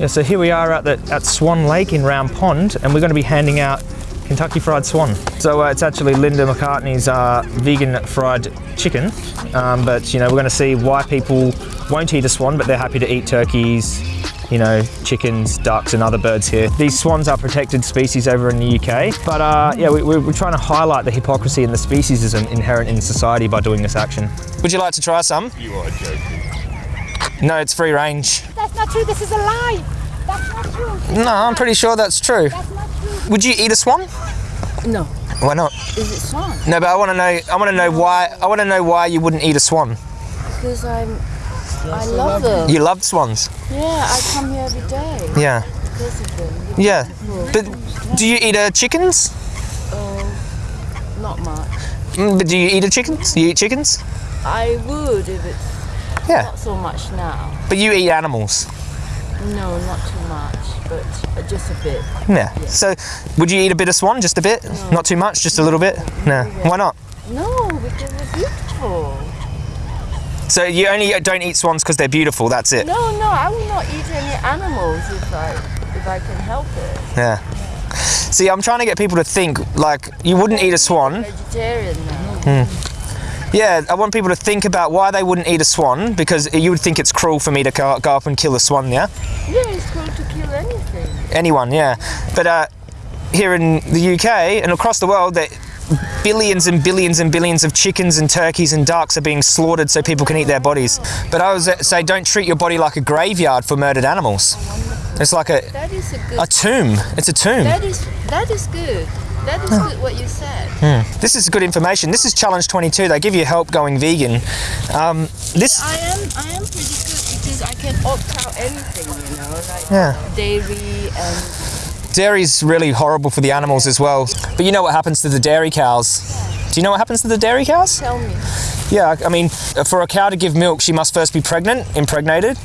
Yeah, so here we are at, the, at Swan Lake in Round Pond, and we're going to be handing out Kentucky Fried Swan. So uh, it's actually Linda McCartney's uh, vegan fried chicken, um, but you know we're going to see why people won't eat a swan, but they're happy to eat turkeys, you know, chickens, ducks, and other birds here. These swans are protected species over in the UK, but uh, yeah, we, we're trying to highlight the hypocrisy and the speciesism inherent in society by doing this action. Would you like to try some? You are joking. No, it's free range. That's not true. This is a lie. That's not true. No, I'm pretty sure that's true. That's not true. Would you eat a swan? No. Why not? Is it swan? No, but I want to know. I want to know why. I want to know why you wouldn't eat a swan. Because I'm. I love them. You love swans. Yeah, I come here every day Yeah. because of them. Yeah. But do you eat uh, chickens? Oh, not much. Mm, But do you eat a chickens? You eat chickens? I would if it's Yeah. not so much now. But you eat animals. No, not too much, but just a bit. Yeah. So, would you eat a bit of swan? Just a bit? Not too much? Just a little bit? No. Why not? No, because they're beautiful. So you only don't eat swans because they're beautiful. That's it. No, no, I will not eat any animals if I if I can help it. Yeah. See, I'm trying to get people to think like you wouldn't eat a swan. Vegetarian now. Yeah, I want people to think about why they wouldn't eat a swan because you would think it's cruel for me to go, go up and kill a swan. Yeah. Yeah, it's cool to kill anything. anyone, yeah. But uh, here in the UK and across the world, that billions and billions and billions of chickens and turkeys and ducks are being slaughtered so people can eat their bodies. But I was uh, say, don't treat your body like a graveyard for murdered animals. It's like a, That is a good. a tomb. It's a tomb. that is that is good. That is good what you said. This is good information. This is Challenge 22. They give you help going vegan. Um, this, I am I am pretty good because I can opt out anything, you know, like yeah. dairy and Dairy's really horrible for the animals as well. But you know what happens to the dairy cows? Do you know what happens to the dairy cows? tell me. Yeah, I mean, for a cow to give milk, she must first be pregnant, impregnated.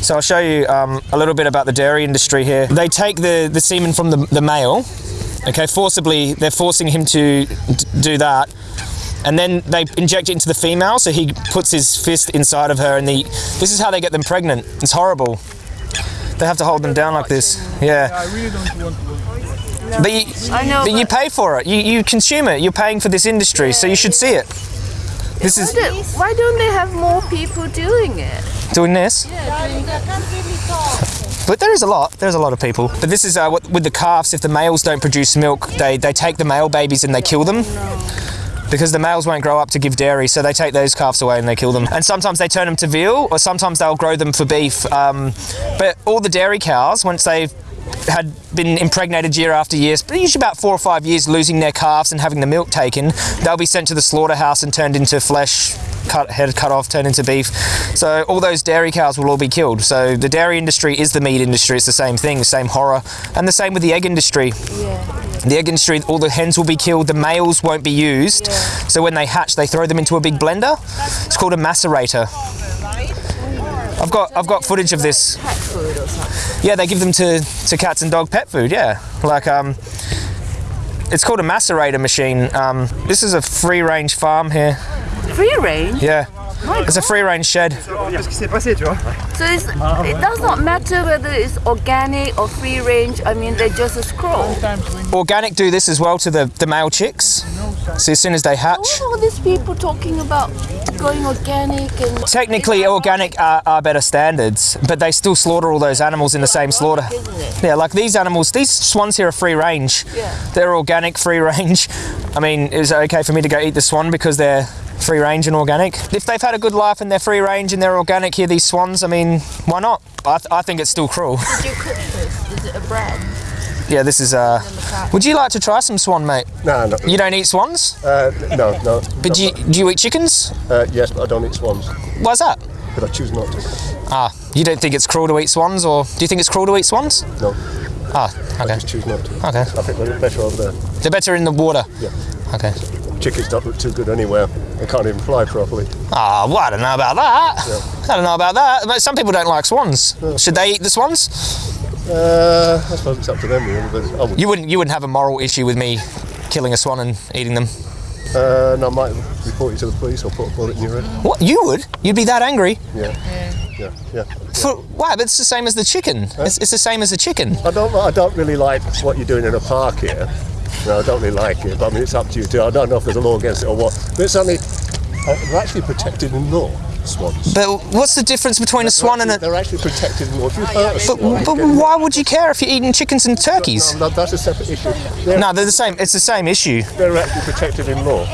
So I'll show you um, a little bit about the dairy industry here. They take the, the semen from the, the male, okay, forcibly, they're forcing him to d- do that. And then they inject it into the female, so he puts his fist inside of her, and the, this is how they get them pregnant. It's horrible. They have to hold them down like this. Yeah. I really don't want to. But you, I know, but you pay for it. You, you consume it. You're paying for this industry, so you should see it. This is Why don't- Why don't they have more people doing it? doing this. Darling, I can't really talk. But there is a lot. There's a lot of people. But this is uh, what, with the calves. If the males don't produce milk, they, they take the male babies and they kill them. Because the males won't grow up to give dairy, so they take those calves away and they kill them. And sometimes they turn them to veal, or sometimes they'll grow them for beef. Um, but all the dairy cows, once they've had been impregnated year after year, but usually about four or five years, losing their calves and having the milk taken, they'll be sent to the slaughterhouse and turned into flesh, cut head cut off, turned into beef. So all those dairy cows will all be killed. So the dairy industry is the meat industry. It's the same thing, the same horror, and the same with the egg industry. Yeah. The egg industry, all the hens will be killed, the males won't be used. Yeah. So when they hatch, they throw them into a big blender. It's called a macerator. I've got I've got footage of this. Cat food or something. Yeah, they give them to, to cats and dog pet food. Yeah, like um, it's called a macerator machine. Um, this is a free range farm here. Free range. Yeah, it's a free range shed. Qu'est-ce qui s'est passé, tu vois So it's, it does not matter whether it's organic or free range. I mean, they're just a scroll. Organic do this as well to the, the male chicks. So as soon as they hatch. What are all these people talking about going organic and Technically, organic are, are better standards, but they still slaughter all those animals in the same slaughter. Yeah, like these animals, these swans here are free range. Yeah. They're organic, free range. I mean, is it okay for me to go eat the swan because they're free range and organic? If they've had a good life and they're free range and they're organic here, these swans, I mean, why not? I, th- I think it's still cruel. Did you cook this? Is it a brand? yeah, this is. Uh, would you like to try some swan, mate? No, no, You don't eat swans, uh, no, no. but do you, do you eat chickens? Uh, yes, but I don't eat swans, Why's that? but I choose not to. Ah, you don't think it's cruel to eat swans, or do you think it's cruel to eat swans? No, Ah, I okay. just choose not to. Okay. I think they're better over there. They're better in the water. Yeah. Okay. Chickens don't look too good anywhere. They can't even fly properly. Ah, well, I don't know about that. I don't know about that. But some people don't like swans. Should they eat the swans? Uh, I suppose it's up to them, really. But I would. You wouldn't. You wouldn't have a moral issue with me killing a swan and eating them. Uh, no, I might report you to the police or put a bullet in your head. What? You would? You'd be that angry? Yeah. Yeah, yeah. For why? But it's the same as the chicken. It's, it's the same as the chicken. I don't. I don't really like what you're doing in a park here. No, I don't really like it. But I mean, it's up to you too. I don't know if there's a law against it or what. But it's only uh, they're actually protected in law. Swans. But what's the difference between a swan and a? They're actually protected in law. If you hurt a But, swan, but then- why would you care if you're eating chickens and turkeys? No, no, that's a separate issue. They're, No, they're the same. It's the same issue. they're actually protected in law.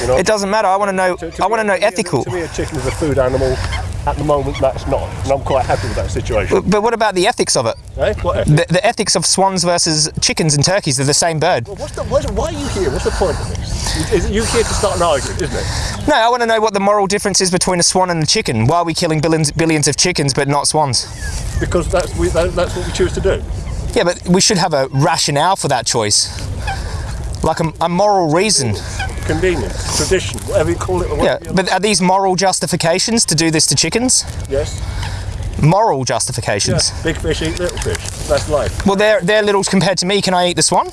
You know. It doesn't matter. I want to know. To- to I want to know to me, ethical. To me, a chicken is a food animal. At the moment, that's not, and I'm quite happy with that situation. But what about the ethics of it? eh? What ethics? The, the ethics of swans versus chickens and turkeys. They're the same bird. Well, what's the, what's, why are you here? What's the point of this? Is, you here to start an argument, isn't it? No, I want to know what the moral difference is between a swan and a chicken. Why are we killing billions, billions of chickens but not swans? Because that's we, that, that's what we choose to do. Yeah, but we should have a rationale for that choice. Like a, a moral reason. Convenience, tradition, whatever you call it. Yeah, but are these moral justifications to do this to chickens? yes, Moral yeah. justifications. Big fish eat little fish. That's life. Well, they're, they're little compared to me. Can I eat the swan?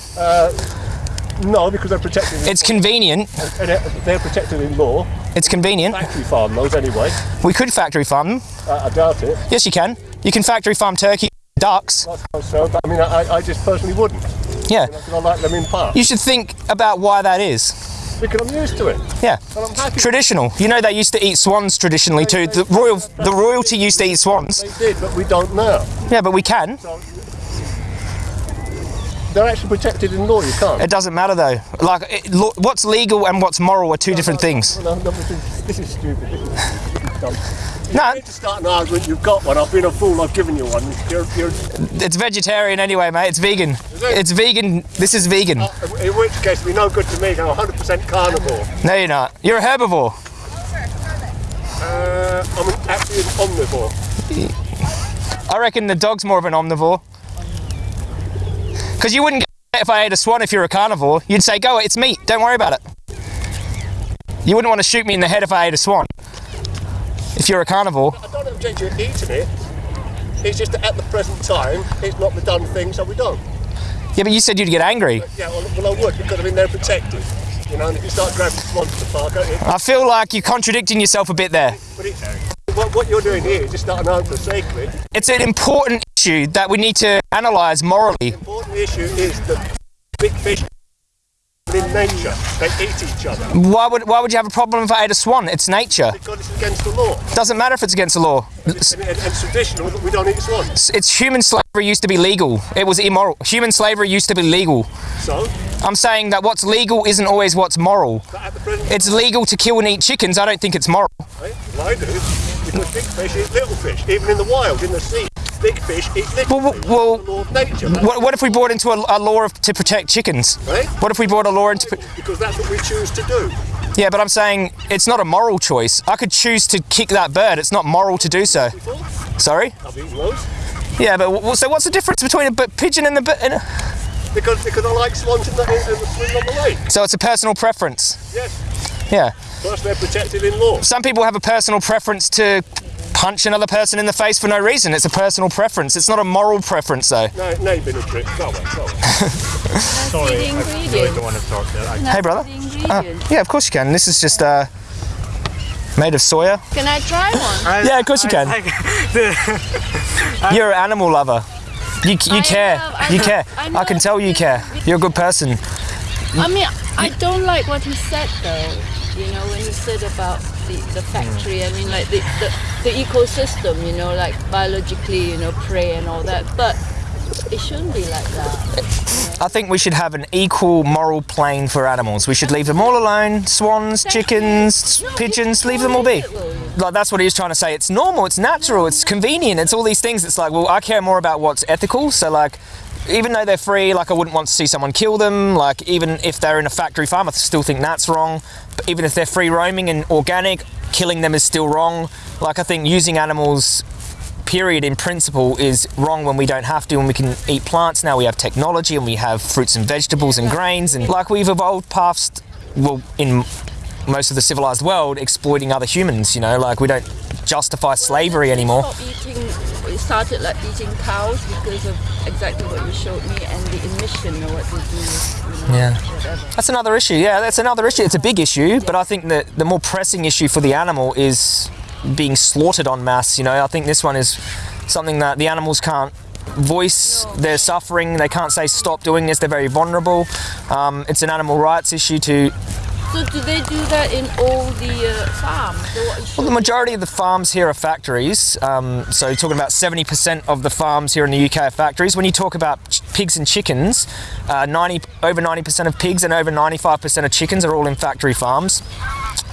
No, because they're protected. It's convenient. and they're- protected in law. It's convenient. Factory farm those anyway. We could factory farm them. Uh, I doubt it. Yes, you can. You can factory farm turkey, ducks. I so, but I mean, I, I just personally wouldn't. Yeah. I like them in park. You should think about why that is. Because I'm used to it. Yeah. And I'm happy. Traditional. You know they used to eat swans traditionally too. The royal the royalty used to eat swans. They did, but we don't now. Yeah, but we can. They're actually protected in law. You can't. It doesn't matter though. Like it, lo- what's legal and what's moral are two different things. No, no, this is, this is stupid. This is, this is dumb. No, You need to start an argument. You've got one. I've been a fool. I've given you one. You're, you're, it's vegetarian anyway, mate. It's vegan. it? It's vegan. This is vegan. in which case, it'd be no good to me. I'm 100% carnivore. No, you're not. You're a herbivore. Uh, I'm an, actually an omnivore. I reckon the dog's more of an omnivore. Because you wouldn't get if I ate a swan if you're a carnivore. You'd say, go, it's meat. Don't worry about it. You wouldn't want to shoot me in the head if I ate a swan. If you're a carnivore. I don't object to eating it. It's just that at the present time, it's not the done thing, so we don't. Yeah, but you said you'd get angry. Yeah, well, well I would because I mean they're protected. You know, and if you start grabbing swans to the park, it, I feel like you're contradicting yourself a bit there. but it, what, what you're doing here is just starting out for the sake of it. It's an important issue that we need to analyse morally. The important issue is that big fish in nature, they eat each other. Why would why would you have a problem if I ate a swan? It's nature. Because it's against the law. Doesn't matter if it's against the law. It's, And, and, and traditional that we don't eat swans. it's human slavery used to be legal. It was immoral. Human slavery used to be legal. So, I'm saying that what's legal isn't always what's moral. but at the present It's legal to kill and eat chickens. I don't think it's moral. time, well, I do, because big fish eat little fish, even in the wild, in the sea. Big fish eat little Well, fish. well- It's law of nature. What, what if we brought into a, a law of, to protect chickens? Right? What if we brought a law into? Because that's what we choose to do. Yeah, but I'm saying it's not a moral choice. I could choose to kick that bird. It's not moral to do so. Sorry. I've eaten those. Yeah, but so what's the difference between a b- pigeon and a? and a Because, because I like swans in the, in, the swim on the lake. so it's a personal preference. Yes. Yeah. Plus, they're protected in law. Some people have a personal preference to punch another person in the face for no reason. It's a personal preference. It's not a moral preference, though. No, no, you've been a trick. Go away, go away. Sorry, the ingredients. want to talk there. I, Hey, brother. Uh, yeah, of course you can. This is just uh, made of soya. Can I try one? Yeah, of course you can. You're an animal lover. You, you care. know, I you know, care. I I, can tell you care. You're a good person. I mean, I don't like what he said though. You know, when he said about the, the factory, I mean, like the, the, the ecosystem, you know, like biologically, you know, prey and all that. But it shouldn't be like that. I think we should have an equal moral plane for animals. We should leave them all alone. Swans, chickens, No, pigeons, leave them all be. Like that's what he was trying to say. It's normal, it's natural, it's convenient, it's all these things. It's like, well, I care more about what's ethical. So like, even though they're free, like I wouldn't want to see someone kill them. Like even if they're in a factory farm, I still think that's wrong. But even if they're free roaming and organic, killing them is still wrong. Like I think using animals period in principle is wrong when we don't have to and we can eat plants now we have technology and we have fruits and vegetables and grains and like we've evolved past well in most of the civilized world exploiting other humans you know like we don't justify slavery anymore We started like eating cows because of exactly what you showed me and the emission or what they do. You know, Yeah. Whatever. that's another issue yeah that's another issue it's a big issue but i think that the more pressing issue for the animal is being slaughtered en masse. You know, I think this one is something that the animals can't voice their suffering. They can't say stop doing this. They're very vulnerable. Um, it's an animal rights issue to So do they do that in all the uh, farms? Well, the majority of the farms here are factories. Um, so you're talking about 70% of the farms here in the UK are factories. When you talk about pigs and chickens, uh, 90 over 90% of pigs and over 95% of chickens are all in factory farms.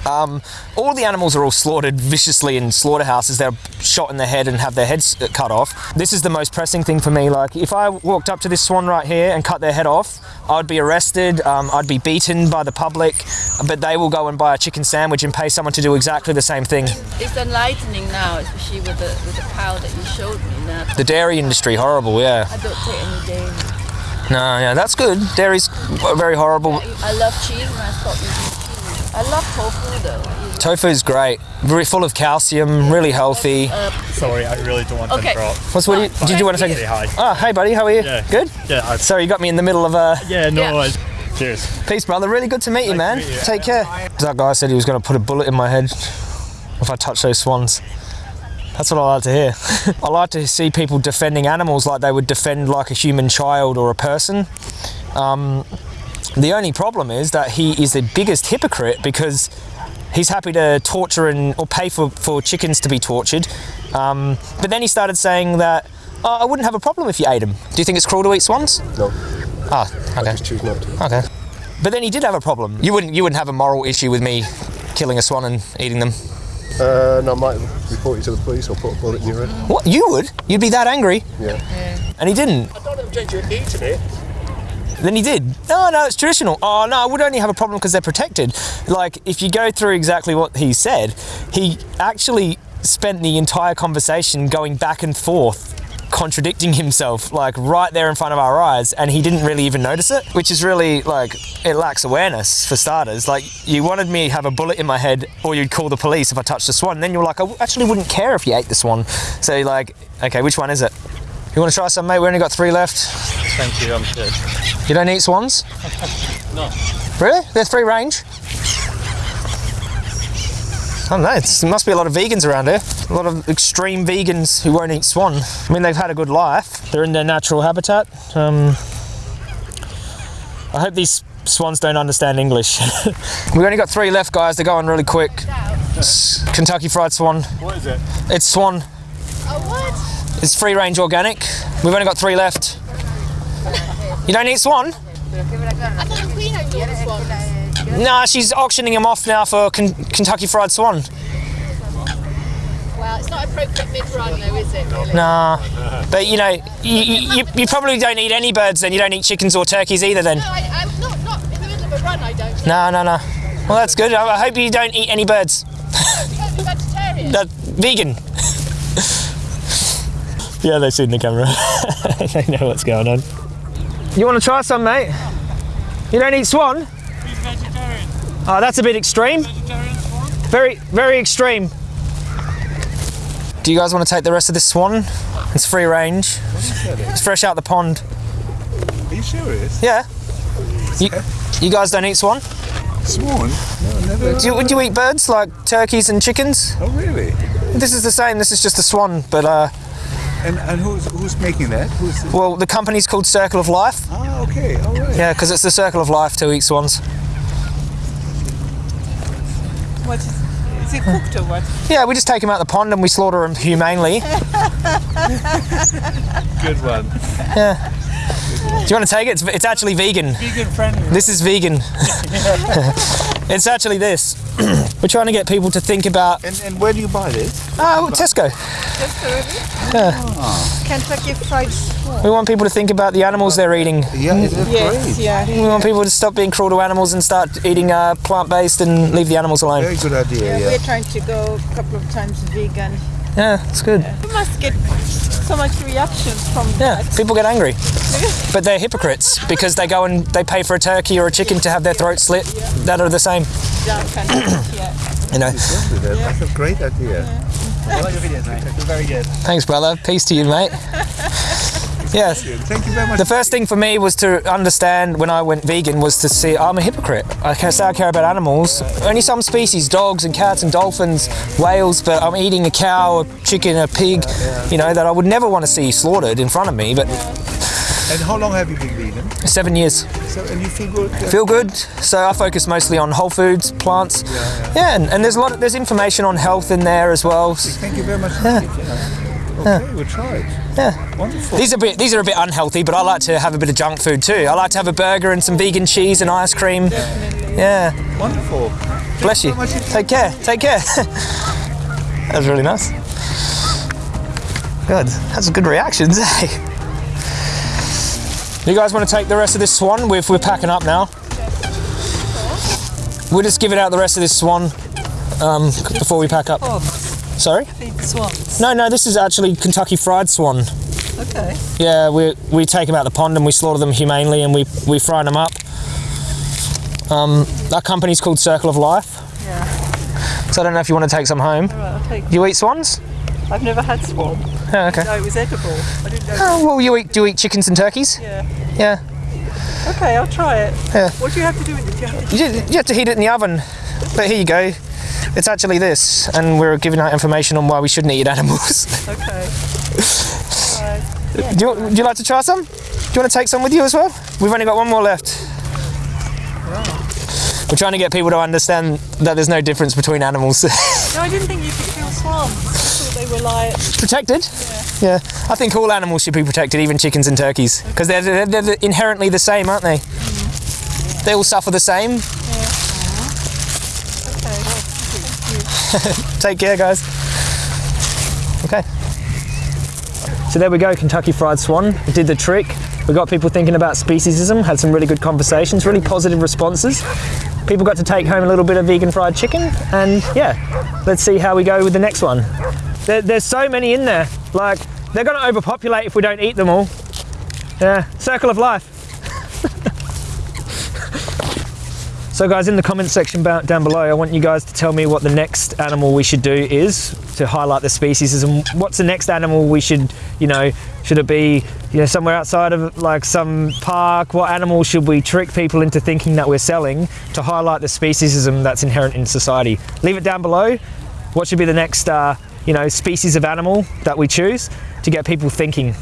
Um, all the animals are all slaughtered viciously in slaughterhouses. They're shot in the head and have their heads uh, cut off. This is the most pressing thing for me. Like, if I walked up to this swan right here and cut their head off, I'd be arrested. Um, I'd be beaten by the public. But they will go and buy a chicken sandwich and pay someone to do exactly the same thing. it's enlightening now, especially with the with the cow that you showed me. Now The dairy industry, horrible. Yeah. I don't take any dairy. No, yeah, that's good. Dairy's very horrible. I love cheese and I cheese. I love tofu though. Tofu is great. Very full of calcium, really healthy. Sorry, I really don't want Okay. to interrupt. What's what? do you- Did you want to take? Say hi. Oh, hey, buddy. How are you? Yeah. Good. Yeah, I, Sorry, you got me in the middle of a. yeah, no. Yeah. I- cheers. Peace, brother. Really good to meet you, man. meet you. Take care. That guy said he was going to put a bullet in my head if I touch those swans. That's what I like to hear. I like to see people defending animals like they would defend like a human child or a person. Um, the only problem is that he is the biggest hypocrite because he's happy to torture and or pay for, for chickens to be tortured. Um, but then he started saying that oh, I wouldn't have a problem if you ate them. Do you think it's cruel to eat swans? No, Ah, okay. just choose not to. Okay. But then he did have a problem. You wouldn't you wouldn't have a moral issue with me killing a swan and eating them. Uh, and I might report you to the police or put a bullet in your head. What? You would? You'd be that angry? Yeah. And he didn't. I don't object to you eating it. Then he did. No, no, it's traditional. Oh no, I would only have a problem because they're protected. Like if you go through exactly what he said, he actually spent the entire conversation going back and forth contradicting himself like right there in front of our eyes and he didn't really even notice it which is really like it lacks awareness for starters like you wanted me to have a bullet in my head or you'd call the police if i touched the swan and then you're like i actually wouldn't care if you ate the swan so like okay which one is it you want to try some mate we only got three left Thank you. I'm good. you don't eat swans No. Really? They're free range? I don't know. There must be a lot of vegans around here. A lot of extreme vegans who won't eat swan. I mean, they've had a good life. They're in their natural habitat. Um, I hope these swans don't understand English. We've only got three left, guys. They're going really quick. It's Kentucky Fried Swan. What is it? It's swan. Oh, what? It's free range organic. We've only got three left. You don't eat swan? I thought the Queen owned all the swans. Nah, she's auctioning them off now for Ken- Kentucky Fried Swan. Well, it's not appropriate mid-run though, is it, really? Nah, but you know, you, you, you probably don't eat any birds then. You don't eat chickens or turkeys either then. No, I, I'm not, not in the middle of a run, I don't. No, no, no. Well, that's good. I I hope you don't eat any birds. Vegetarian. That vegan. Yeah, they've seen the camera. they know what's going on. You want to try some, mate? You don't eat swan? He's vegetarian. Oh, that's a bit extreme. Vegetarian swan? Very, very extreme. Do you guys want to take the rest of this swan? It's free range. It's fresh out the pond. Are you serious? Yeah. You, you guys don't eat swan? Swan? No, never. Do you, would you eat birds like turkeys and chickens? Oh, really? This is the same. This is just a swan, but uh, And and who's who's making that? Who's? The, well, the company's called Circle of Life. ah, okay, all right. Yeah, because it's the circle of life to eat swans. What is, is it cooked or what? Yeah, we just take them out the pond and we slaughter them humanely. Good one. Yeah. Do you want to take it? It's, it's actually vegan. Vegan friendly. This is vegan. it's actually this. We're trying to get people to think about. And and where do you buy this? Oh, Tesco. Just already? Kentucky Fried Swan. We want people to think about the animals they're eating. Yeah, is that Yes, great? yeah. We want people to stop being cruel to animals and start eating uh, plant-based and leave the animals alone. Very good idea. Yeah, Yeah. we're trying to go a couple of times vegan. Yeah, it's good. We must get so much reactions from Yeah, that. people get angry, but they're hypocrites because they go and they pay for a turkey or a chicken to have their throat slit that are the same. Down kind of, yeah. You know. Exactly that. That's a great idea. I like your videos, mate. They're very good. Thanks, brother. Peace to you, mate. Yes. Thank you very much. The first thing for me was to understand when I went vegan was to see I'm a hypocrite. I can say I care about animals. Only some species, dogs and cats and dolphins, whales, but I'm eating a cow, a chicken, a pig, you know, that I would never want to see slaughtered in front of me. But and how long have you been vegan? seven years. So, and you feel good? uh, Feel good. So I focus mostly on whole foods, plants. Yeah, and, and there's a lot of, there's information on health in there as well. Thank you very much. indeed, Okay, we'll try it. Yeah. Wonderful. These are a bit these are a bit unhealthy, but I like to have a bit of junk food too. I like to have a burger and some vegan cheese and ice cream. Yeah. Wonderful. Bless you. Take care. Take care. that was really nice. Good. That's a good reactions, eh? You guys want to take the rest of this swan? We're, we're packing up now. We'll just give it out the rest of this swan um, before we pack up. Sorry? swans. No, no, this is actually Kentucky fried swan. Okay. Yeah, we, we take them out the pond and we slaughter them humanely and we, we fry them up. Um, our company's called Circle of Life. Yeah. So I don't know if you want to take some home. Right, I'll take. You eat swans? I've never had swan. Yeah, okay. No, it was edible. I didn't know. Oh, well, you eat, do you eat chickens and turkeys? Yeah. Yeah. Okay, I'll try it. Yeah. What do you have to do with it? Do you have to You, you have to heat it in the oven. But here you go. It's actually this, and we're giving out information on why we shouldn't eat animals. Okay. do, you, would you like to try some? Do you want to take some with you as well? We've only got one more left. We're trying to get people to understand that there's no difference between animals. No, I didn't think you could kill swans. I thought they were like. protected. Yeah. yeah. I think all animals should be protected, even chickens and turkeys, because they're, they're, they're inherently the same, aren't they? Mm. They all suffer the same. Take care, guys. Okay. So there we go, Kentucky Fried Swan. Did the trick. We got people thinking about speciesism, had some really good conversations, really positive responses. People got to take home a little bit of vegan fried chicken, and yeah, let's see how we go with the next one. There, there's so many in there. Like, they're going to overpopulate if we don't eat them all. Yeah, circle of life. So, guys, in the comment section down below, I want you guys to tell me what the next animal we should do is to highlight the species. And what's the next animal we should, you know, should it be, you know, somewhere outside of like some park? What animal should we trick people into thinking that we're selling to highlight the speciesism that's inherent in society? Leave it down below. What should be the next, uh, you know, species of animal that we choose to get people thinking